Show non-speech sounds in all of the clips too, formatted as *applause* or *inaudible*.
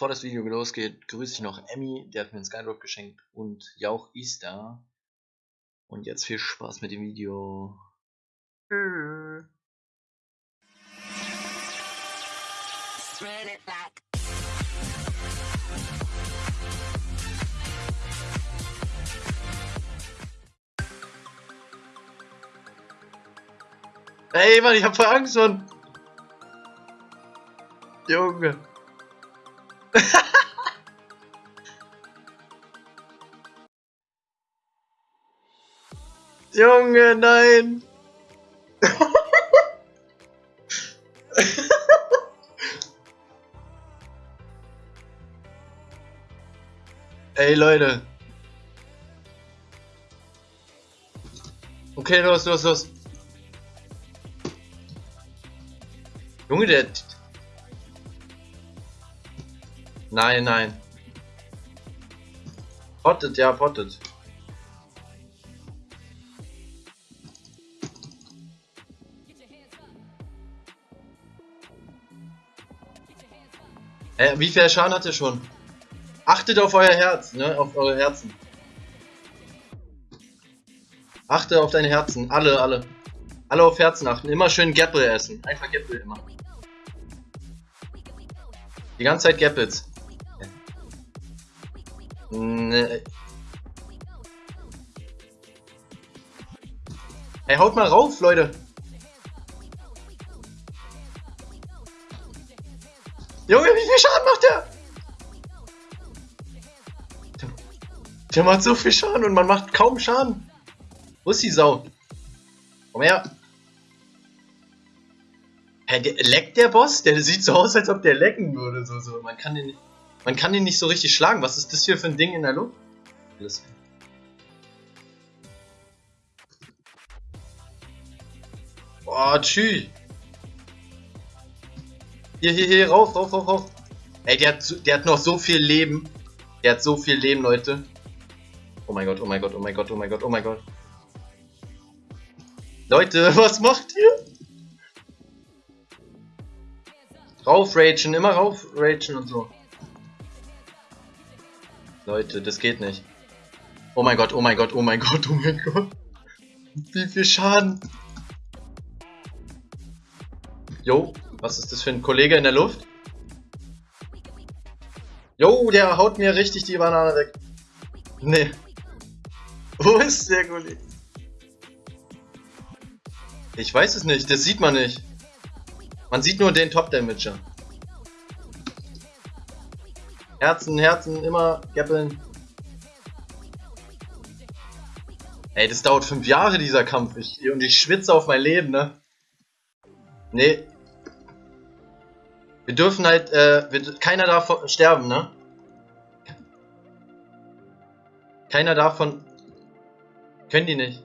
bevor das Video losgeht, grüße ich noch Emmy, der hat mir einen Skydrop geschenkt und Jauch ist da. Und jetzt viel Spaß mit dem Video. Ey, Mann, ich hab voll Angst schon. Junge. *laughs* Junge, nein. *laughs* Ey, Leute. Okay, los, los, los. Junge, der... Nein, nein. Pottet, ja, pottet. Äh, wie viel Schaden hat er schon? Achtet auf euer Herz, ne? Auf eure Herzen. Achte auf deine Herzen. Alle, alle. Alle auf Herzen achten. Immer schön Gapple essen. Einfach Gapple immer. Die ganze Zeit Gapples. Ne. Hey, haut mal rauf, Leute. Junge, wie viel Schaden macht der? Der macht so viel Schaden und man macht kaum Schaden. Wo ist die Sau? Komm her. Hä, der, leckt der Boss? Der sieht so aus, als ob der lecken würde. So, so. Man, kann den, man kann den nicht so richtig schlagen. Was ist das hier für ein Ding in der Luft? Alles. Boah, tschüss. Hier, hier, hier, rauf, rauf, rauf, rauf. Ey, der hat, der hat noch so viel Leben. Der hat so viel Leben, Leute. Oh mein Gott, oh mein Gott, oh mein Gott, oh mein Gott, oh mein Gott. Leute, *laughs* was macht ihr? Rauf ragen, immer rauf ragen und so. Leute, das geht nicht. Oh mein Gott, oh mein Gott, oh mein Gott, oh mein Gott. Wie viel Schaden. Jo, was ist das für ein Kollege in der Luft? Jo, der haut mir richtig die Banane weg. Nee. Wo ist der Kollege? Ich weiß es nicht, das sieht man nicht. Man sieht nur den Top-Damager. Herzen, Herzen, immer gappeln. Ey, das dauert fünf Jahre, dieser Kampf. Ich, und ich schwitze auf mein Leben, ne? Nee, wir dürfen halt, äh, wir, keiner darf sterben, ne? Keiner davon. Können die nicht.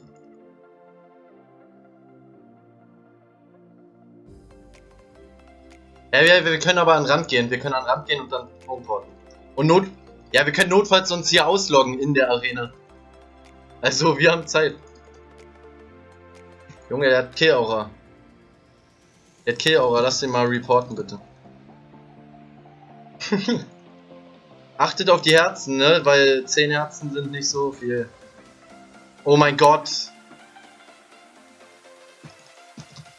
Ja, wir, wir können aber an den Rand gehen. Wir können an den Rand gehen und dann homeporten. Und Not. Ja, wir können notfalls uns hier ausloggen in der Arena. Also, wir haben Zeit. Junge, der hat Kill-Aura. Der hat Kill-Aura. Lass den mal reporten, bitte. *laughs* Achtet auf die Herzen, ne? Weil 10 Herzen sind nicht so viel. Oh mein Gott.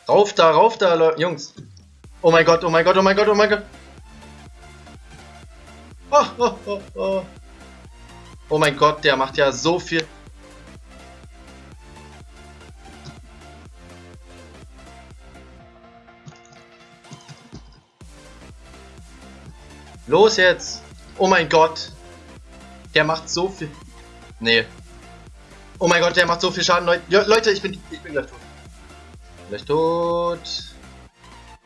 Rauf da, rauf da, Le Jungs. Oh mein Gott, oh mein Gott, oh mein Gott, oh mein Gott. Oh, oh, oh, oh. oh mein Gott, der macht ja so viel. Los jetzt! Oh mein Gott! Der macht so viel... Nee. Oh mein Gott, der macht so viel Schaden, Leute. Ich bin, ich bin gleich tot. Gleich tot.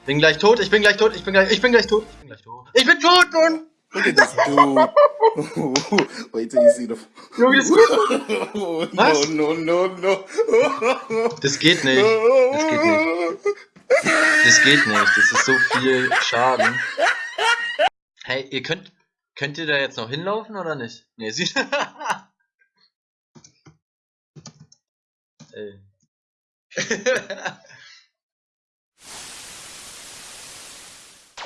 Bin gleich tot, ich bin gleich tot, ich bin gleich, ich bin gleich tot, ich bin gleich tot. Ich bin tot, Mann! Look at this dude. *laughs* Wait till you see the. Junge, das geht nicht. Was? No, no, no, no. *laughs* Das geht nicht. Das geht nicht. Das geht nicht. Das ist so viel Schaden. Hey, ihr könnt, könnt ihr da jetzt noch hinlaufen oder nicht? Ne, sie. *laughs* Ey.